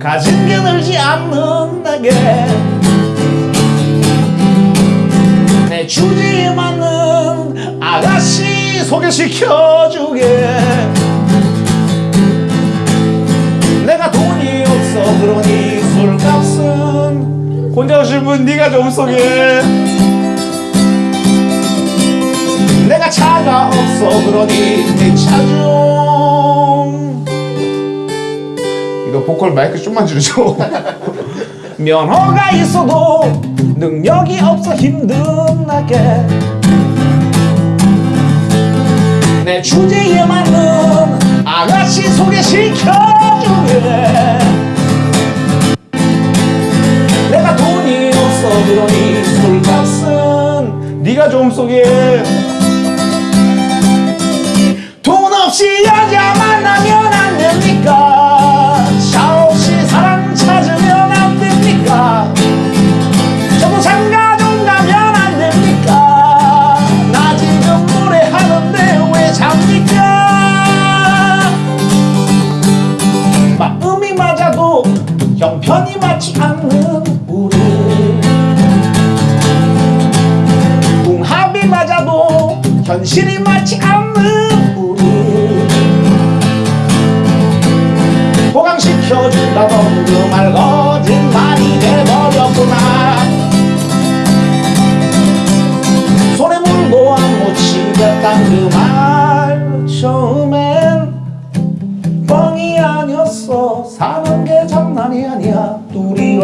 가진 게 늘지 않는 내게. 내 주제에 맞는 아가씨 소개시켜주게. 내가 돈이 없어 그러니 술값은 혼자 오신 분 네가 좀 소개 내가 차가 없어 그러니 내차좀 이거 보컬 마이크 좀만 줄여줘 면허가 있어도 능력이 없어 힘든 나게. 내 주제에 맞는 아가씨 소개시켜주게. 내가 돈이 없어 그러니 술값은 네가 좀 소개해 돈 없이 여자 맞지 않는 우리 궁합이 맞아도 현실이 맞지 않는 우리. 호강시켜준다던 그말거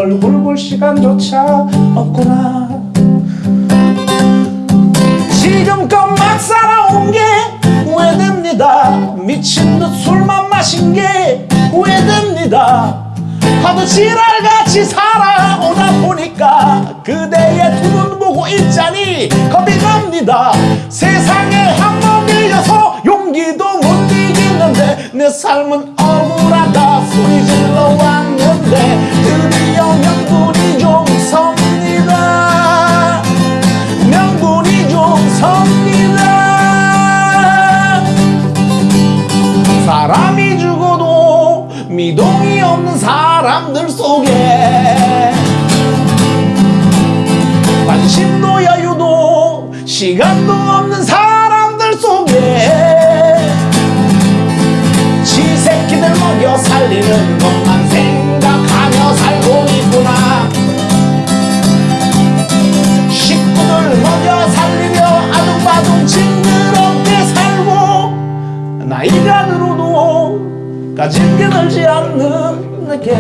얼굴 볼 시간조차 없구나. 지금껏 막 살아온 게 후회됩니다. 미친 듯 술만 마신 게 후회됩니다. 하도 지랄같이 살아오다 보니까 그대의 두 눈 보고 있자니 겁이 납니다. 세상에 한 번 밀려서 용기도 못 이기는데 내 삶은 억울하다. 소리 질러 왔 사람들 속에. 관심도 여유도 시간도 없는 사람들 속에. 지 새끼들 먹여 살리는 것만 생각하며 살고 있구나. 식구들 먹여 살리며 아둥바둥 징그럽게 살고 나이가 들어도 가진 게 늘지 않는 내게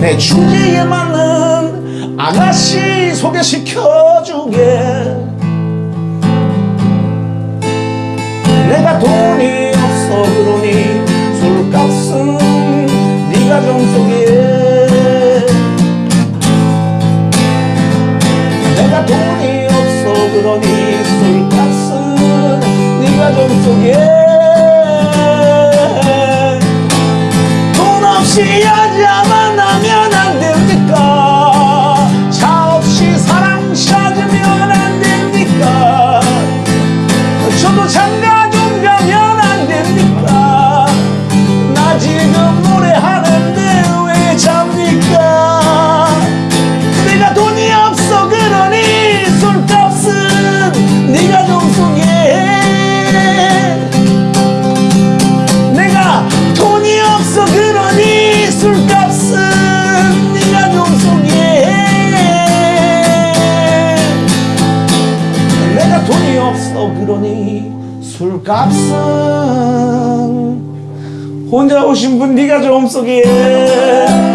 내 주제에 맞는 아가씨 소개시켜주게. 내가 돈이 없어 그러니 술값은 네가 좀 소개해 내가 돈이 없어 그러니 술값은 네가 좀 소개 해돈 그러니 술값은 혼자 오신 분 네가 좀 소개해